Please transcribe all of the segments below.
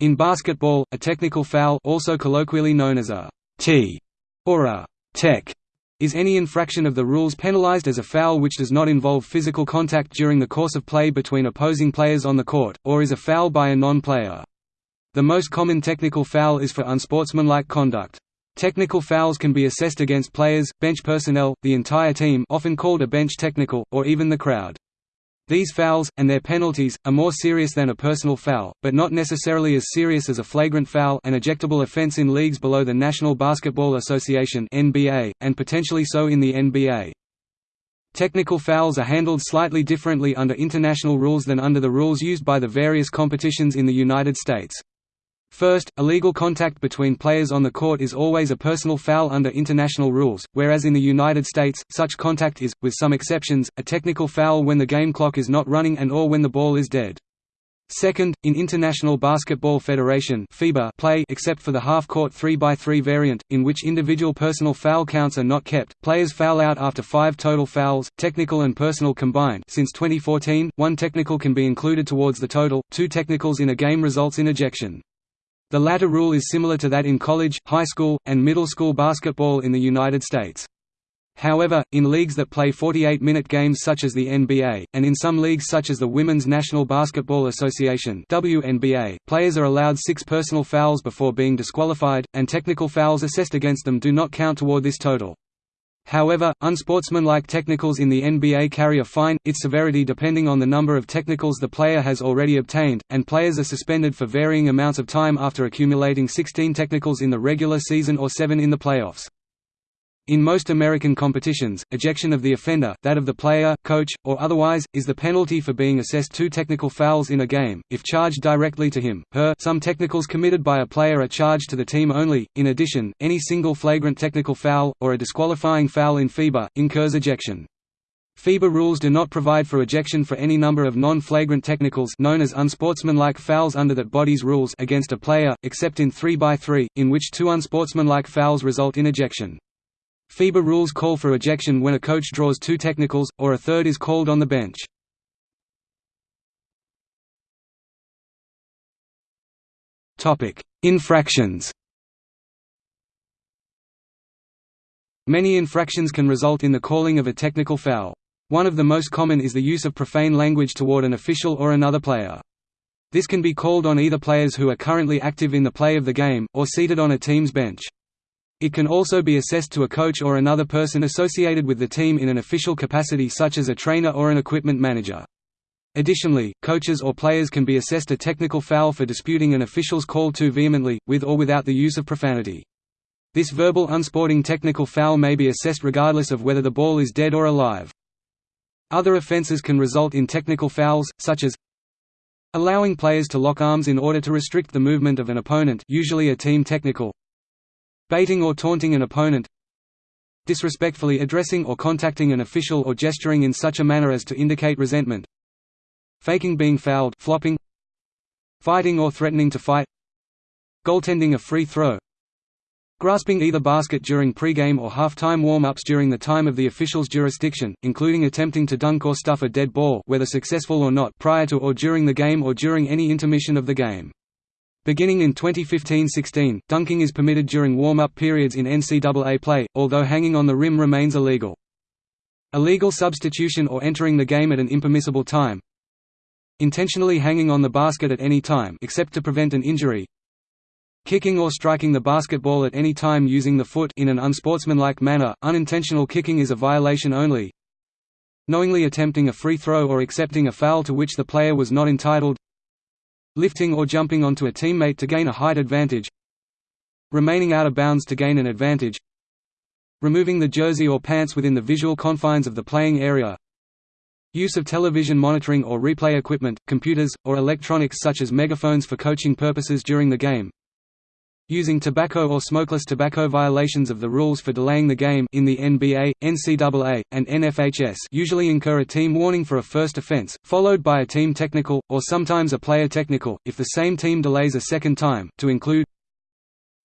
In basketball, a technical foul also colloquially known as a T or a tech is any infraction of the rules penalized as a foul which does not involve physical contact during the course of play between opposing players on the court, or is a foul by a non-player. The most common technical foul is for unsportsmanlike conduct. Technical fouls can be assessed against players, bench personnel, the entire team often called a bench technical, or even the crowd. These fouls, and their penalties, are more serious than a personal foul, but not necessarily as serious as a flagrant foul an ejectable offense in leagues below the National Basketball Association NBA, and potentially so in the NBA. Technical fouls are handled slightly differently under international rules than under the rules used by the various competitions in the United States. First, illegal contact between players on the court is always a personal foul under international rules, whereas in the United States, such contact is, with some exceptions, a technical foul when the game clock is not running and or when the ball is dead. Second, in International Basketball Federation FIBA play except for the half-court 3x3 variant, in which individual personal foul counts are not kept, players foul out after five total fouls, technical and personal combined since 2014, one technical can be included towards the total, two technicals in a game results in ejection. The latter rule is similar to that in college, high school, and middle school basketball in the United States. However, in leagues that play 48-minute games such as the NBA, and in some leagues such as the Women's National Basketball Association WNBA, players are allowed six personal fouls before being disqualified, and technical fouls assessed against them do not count toward this total. However, unsportsmanlike technicals in the NBA carry a fine, its severity depending on the number of technicals the player has already obtained, and players are suspended for varying amounts of time after accumulating 16 technicals in the regular season or 7 in the playoffs. In most American competitions, ejection of the offender that of the player, coach, or otherwise, is the penalty for being assessed two technical fouls in a game, if charged directly to him, her some technicals committed by a player are charged to the team only. In addition, any single flagrant technical foul, or a disqualifying foul in FIBA, incurs ejection. FIBA rules do not provide for ejection for any number of non-flagrant technicals known as unsportsmanlike fouls under that body's rules against a player, except in 3x3, in which two unsportsmanlike fouls result in ejection. FIBA rules call for ejection when a coach draws two technicals, or a third is called on the bench. Infractions Many infractions can result in the calling of a technical foul. One of the most common is the use of profane language toward an official or another player. This can be called on either players who are currently active in the play of the game, or seated on a team's bench. It can also be assessed to a coach or another person associated with the team in an official capacity such as a trainer or an equipment manager. Additionally, coaches or players can be assessed a technical foul for disputing an official's call too vehemently, with or without the use of profanity. This verbal unsporting technical foul may be assessed regardless of whether the ball is dead or alive. Other offenses can result in technical fouls, such as allowing players to lock arms in order to restrict the movement of an opponent usually a team technical Baiting or taunting an opponent Disrespectfully addressing or contacting an official or gesturing in such a manner as to indicate resentment Faking being fouled flopping, Fighting or threatening to fight Goaltending a free throw Grasping either basket during pre-game or halftime warm-ups during the time of the official's jurisdiction, including attempting to dunk or stuff a dead ball whether successful or not prior to or during the game or during any intermission of the game. Beginning in 2015–16, dunking is permitted during warm-up periods in NCAA play, although hanging on the rim remains illegal. Illegal substitution or entering the game at an impermissible time. Intentionally hanging on the basket at any time except to prevent an injury. Kicking or striking the basketball at any time using the foot in an unsportsmanlike manner, unintentional kicking is a violation only. Knowingly attempting a free throw or accepting a foul to which the player was not entitled lifting or jumping onto a teammate to gain a height advantage remaining out of bounds to gain an advantage removing the jersey or pants within the visual confines of the playing area use of television monitoring or replay equipment, computers, or electronics such as megaphones for coaching purposes during the game using tobacco or smokeless tobacco violations of the rules for delaying the game in the NBA, NCAA, and NFHS usually incur a team warning for a first offense, followed by a team technical, or sometimes a player technical, if the same team delays a second time, to include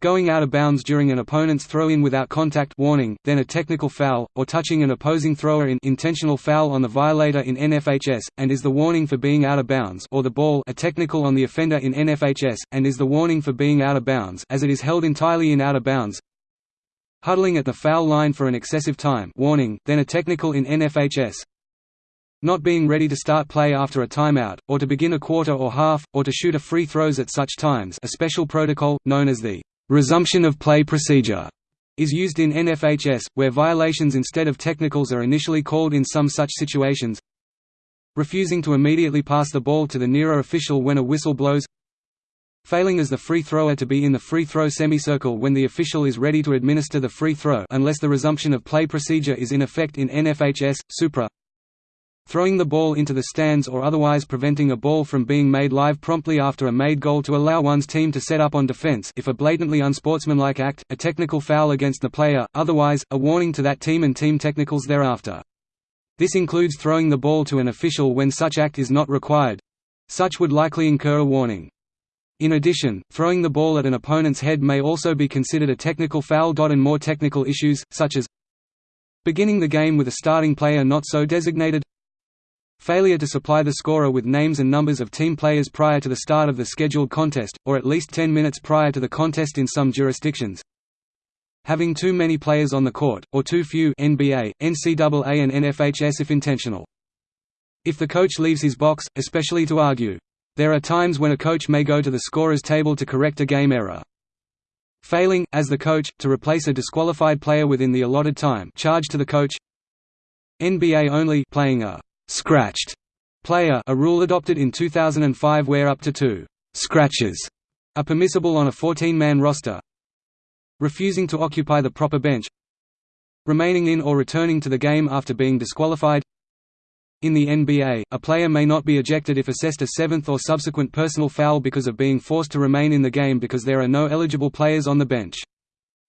going out of bounds during an opponent's throw-in without contact warning, then a technical foul, or touching an opposing thrower in intentional foul on the violator in NFHS, and is the warning for being out of bounds or the ball a technical on the offender in NFHS, and is the warning for being out of bounds as it is held entirely in out of bounds. Huddling at the foul line for an excessive time warning, then a technical in NFHS not being ready to start play after a timeout, or to begin a quarter or half, or to shoot a free throws at such times a special protocol, known as the Resumption of play procedure is used in NFHS, where violations instead of technicals are initially called in some such situations refusing to immediately pass the ball to the nearer official when a whistle blows failing as the free thrower to be in the free throw semicircle when the official is ready to administer the free throw unless the resumption of play procedure is in effect in NFHS, Supra throwing the ball into the stands or otherwise preventing a ball from being made live promptly after a made goal to allow one's team to set up on defense if a blatantly unsportsmanlike act, a technical foul against the player, otherwise, a warning to that team and team technicals thereafter. This includes throwing the ball to an official when such act is not required. Such would likely incur a warning. In addition, throwing the ball at an opponent's head may also be considered a technical foul. And more technical issues, such as beginning the game with a starting player not so designated Failure to supply the scorer with names and numbers of team players prior to the start of the scheduled contest, or at least 10 minutes prior to the contest in some jurisdictions. Having too many players on the court, or too few NBA, NCAA and NFHS if intentional. If the coach leaves his box, especially to argue. There are times when a coach may go to the scorer's table to correct a game error. Failing, as the coach, to replace a disqualified player within the allotted time charge to the coach NBA only playing a scratched player a rule adopted in 2005 where up to two scratches are permissible on a 14-man roster refusing to occupy the proper bench remaining in or returning to the game after being disqualified in the NBA, a player may not be ejected if assessed a seventh or subsequent personal foul because of being forced to remain in the game because there are no eligible players on the bench.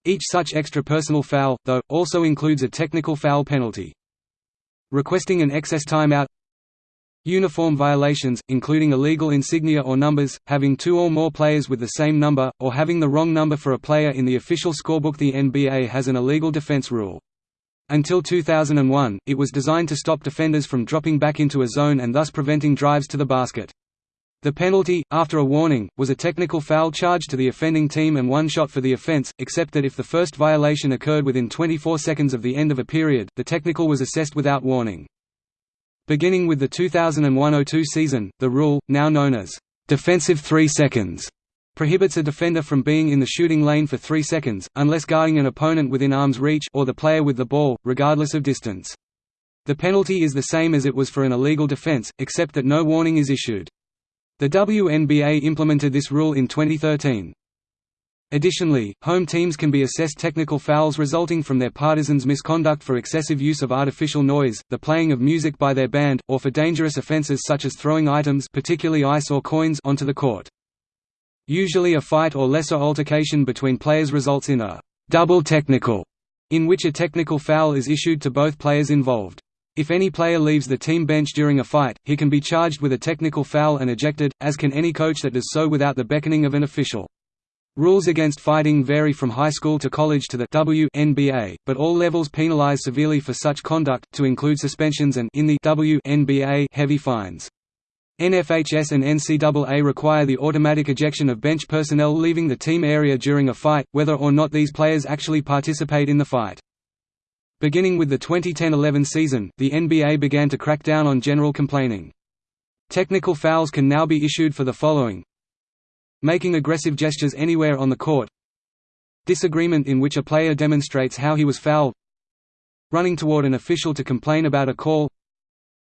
Each such extra personal foul, though, also includes a technical foul penalty requesting an excess timeout Uniform violations, including illegal insignia or numbers, having two or more players with the same number, or having the wrong number for a player in the official scorebook The NBA has an illegal defense rule. Until 2001, it was designed to stop defenders from dropping back into a zone and thus preventing drives to the basket. The penalty, after a warning, was a technical foul charge to the offending team and one shot for the offense, except that if the first violation occurred within 24 seconds of the end of a period, the technical was assessed without warning. Beginning with the 2001–02 season, the rule, now known as defensive 3 seconds, prohibits a defender from being in the shooting lane for 3 seconds, unless guarding an opponent within arm's reach or the player with the ball, regardless of distance. The penalty is the same as it was for an illegal defense, except that no warning is issued. The WNBA implemented this rule in 2013. Additionally, home teams can be assessed technical fouls resulting from their partisans' misconduct for excessive use of artificial noise, the playing of music by their band, or for dangerous offenses such as throwing items particularly ice or coins onto the court. Usually a fight or lesser altercation between players results in a «double technical», in which a technical foul is issued to both players involved. If any player leaves the team bench during a fight, he can be charged with a technical foul and ejected, as can any coach that does so without the beckoning of an official. Rules against fighting vary from high school to college to the WNBA, but all levels penalize severely for such conduct, to include suspensions and in the WNBA heavy fines. NFHS and NCAA require the automatic ejection of bench personnel leaving the team area during a fight, whether or not these players actually participate in the fight. Beginning with the 2010–11 season, the NBA began to crack down on general complaining. Technical fouls can now be issued for the following. Making aggressive gestures anywhere on the court. Disagreement in which a player demonstrates how he was fouled. Running toward an official to complain about a call.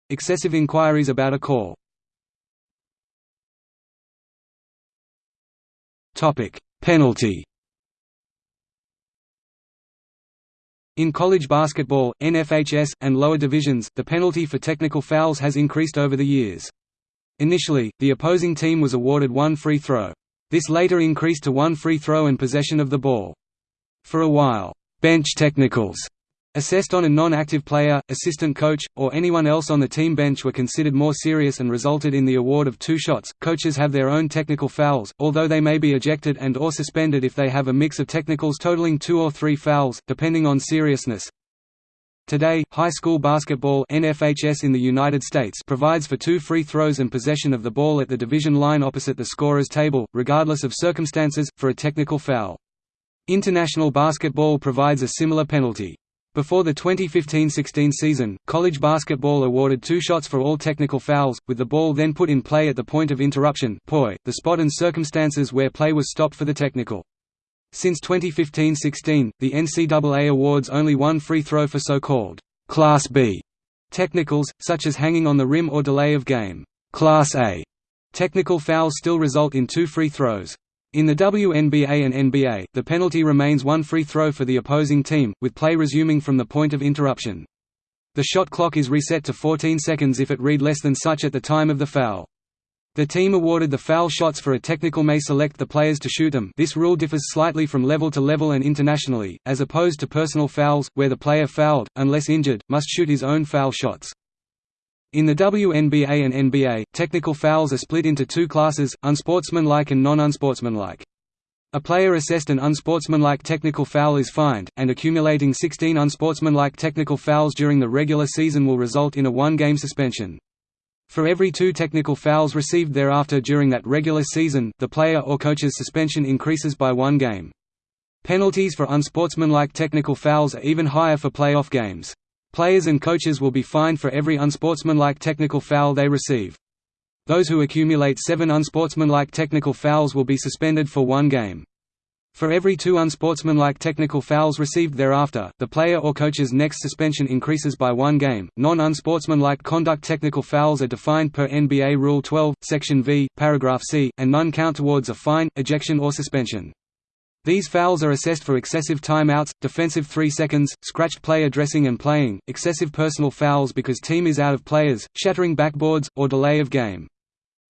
Excessive inquiries about a call. Penalty In college basketball, NFHS, and lower divisions, the penalty for technical fouls has increased over the years. Initially, the opposing team was awarded one free throw. This later increased to one free throw and possession of the ball. For a while, bench technicals, Assessed on a non-active player, assistant coach, or anyone else on the team bench were considered more serious and resulted in the award of two shots. Coaches have their own technical fouls, although they may be ejected and or suspended if they have a mix of technicals totaling two or three fouls, depending on seriousness. Today, high school basketball NFHS in the United States provides for two free throws and possession of the ball at the division line opposite the scorer's table, regardless of circumstances, for a technical foul. International basketball provides a similar penalty. Before the 2015–16 season, college basketball awarded two shots for all technical fouls, with the ball then put in play at the point of interruption the spot and circumstances where play was stopped for the technical. Since 2015–16, the NCAA awards only one free throw for so-called «Class B» technicals, such as hanging on the rim or delay of game. Class A technical fouls still result in two free throws. In the WNBA and NBA, the penalty remains one free throw for the opposing team, with play resuming from the point of interruption. The shot clock is reset to 14 seconds if it read less than such at the time of the foul. The team awarded the foul shots for a technical may select the players to shoot them this rule differs slightly from level to level and internationally, as opposed to personal fouls, where the player fouled, unless injured, must shoot his own foul shots. In the WNBA and NBA, technical fouls are split into two classes, unsportsmanlike and non-unsportsmanlike. A player assessed an unsportsmanlike technical foul is fined, and accumulating 16 unsportsmanlike technical fouls during the regular season will result in a one-game suspension. For every two technical fouls received thereafter during that regular season, the player or coach's suspension increases by one game. Penalties for unsportsmanlike technical fouls are even higher for playoff games. Players and coaches will be fined for every unsportsmanlike technical foul they receive. Those who accumulate seven unsportsmanlike technical fouls will be suspended for one game. For every two unsportsmanlike technical fouls received thereafter, the player or coach's next suspension increases by one game. Non-unsportsmanlike conduct technical fouls are defined per NBA Rule 12, Section V, Paragraph C, and none count towards a fine, ejection or suspension. These fouls are assessed for excessive timeouts, defensive 3 seconds, scratched player dressing and playing, excessive personal fouls because team is out of players, shattering backboards, or delay of game.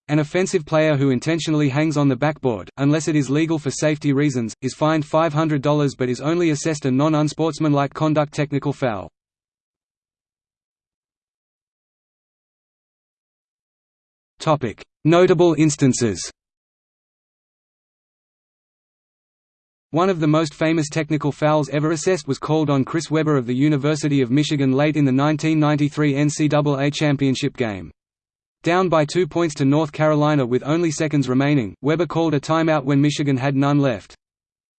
An offensive player who intentionally hangs on the backboard, unless it is legal for safety reasons, is fined $500 but is only assessed a non-unsportsmanlike conduct technical foul. Notable instances One of the most famous technical fouls ever assessed was called on Chris Webber of the University of Michigan late in the 1993 NCAA championship game. Down by two points to North Carolina with only seconds remaining, Webber called a timeout when Michigan had none left.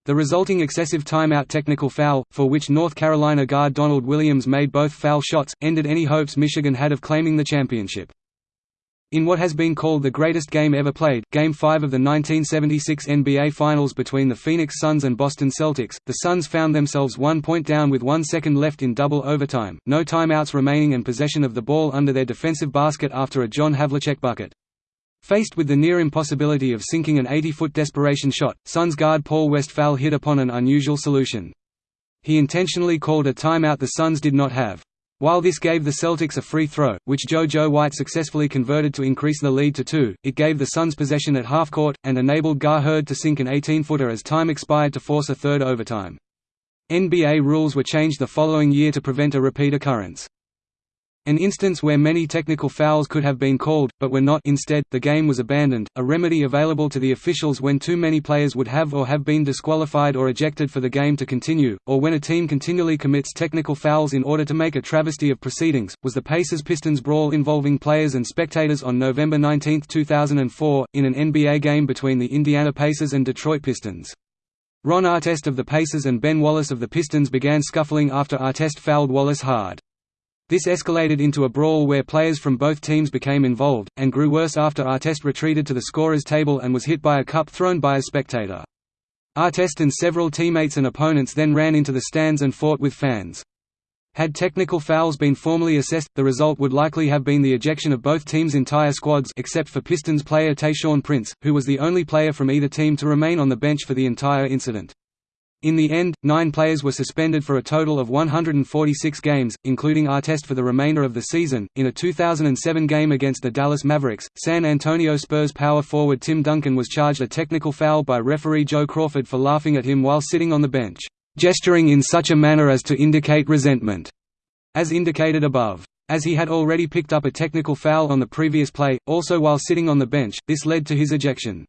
The resulting excessive timeout technical foul, for which North Carolina guard Donald Williams made both foul shots, ended any hopes Michigan had of claiming the championship. In what has been called the greatest game ever played, Game 5 of the 1976 NBA Finals between the Phoenix Suns and Boston Celtics, the Suns found themselves one point down with one second left in double overtime, no timeouts remaining and possession of the ball under their defensive basket after a John Havlicek bucket. Faced with the near impossibility of sinking an 80-foot desperation shot, Suns guard Paul Westphal hit upon an unusual solution. He intentionally called a timeout the Suns did not have. While this gave the Celtics a free throw, which JoJo White successfully converted to increase the lead to two, it gave the Suns possession at half-court, and enabled Gar Heard to sink an 18-footer as time expired to force a third overtime. NBA rules were changed the following year to prevent a repeat occurrence. An instance where many technical fouls could have been called, but were not instead, the game was abandoned, a remedy available to the officials when too many players would have or have been disqualified or ejected for the game to continue, or when a team continually commits technical fouls in order to make a travesty of proceedings, was the Pacers-Pistons brawl involving players and spectators on November 19, 2004, in an NBA game between the Indiana Pacers and Detroit Pistons. Ron Artest of the Pacers and Ben Wallace of the Pistons began scuffling after Artest fouled Wallace hard. This escalated into a brawl where players from both teams became involved, and grew worse after Artest retreated to the scorer's table and was hit by a cup thrown by a spectator. Artest and several teammates and opponents then ran into the stands and fought with fans. Had technical fouls been formally assessed, the result would likely have been the ejection of both teams' entire squads except for Pistons player Tayshaun Prince, who was the only player from either team to remain on the bench for the entire incident. In the end, nine players were suspended for a total of 146 games, including Artest for the remainder of the season. In a 2007 game against the Dallas Mavericks, San Antonio Spurs power forward Tim Duncan was charged a technical foul by referee Joe Crawford for laughing at him while sitting on the bench. gesturing in such a manner as to indicate resentment, as indicated above. As he had already picked up a technical foul on the previous play, also while sitting on the bench, this led to his ejection.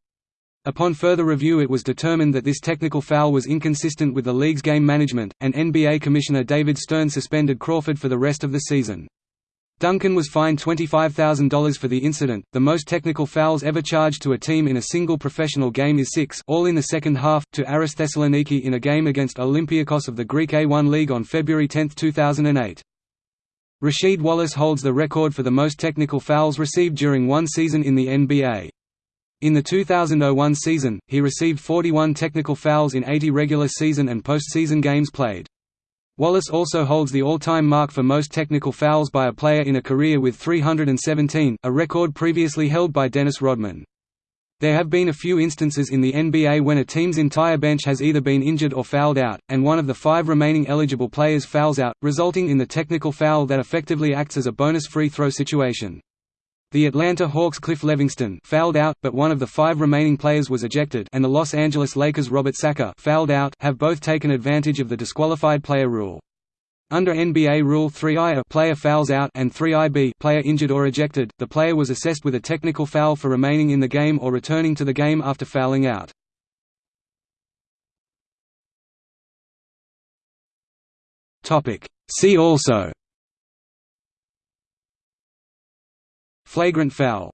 Upon further review it was determined that this technical foul was inconsistent with the league's game management, and NBA Commissioner David Stern suspended Crawford for the rest of the season. Duncan was fined $25,000 for the incident. The most technical fouls ever charged to a team in a single professional game is six, all in the second half, to Aris Thessaloniki in a game against Olympiacos of the Greek A1 League on February 10, 2008. Rasheed Wallace holds the record for the most technical fouls received during one season in the NBA. In the 2001 season, he received 41 technical fouls in 80 regular season and postseason games played. Wallace also holds the all-time mark for most technical fouls by a player in a career with 317, a record previously held by Dennis Rodman. There have been a few instances in the NBA when a team's entire bench has either been injured or fouled out, and one of the five remaining eligible players fouls out, resulting in the technical foul that effectively acts as a bonus free throw situation. The Atlanta Hawks' Cliff Levingston fouled out, but one of the five remaining players was ejected and the Los Angeles Lakers' Robert Sacre fouled out have both taken advantage of the disqualified player rule. Under NBA Rule 3i a player fouls out and 3IB player injured or ejected, the player was assessed with a technical foul for remaining in the game or returning to the game after fouling out. See also Flagrant foul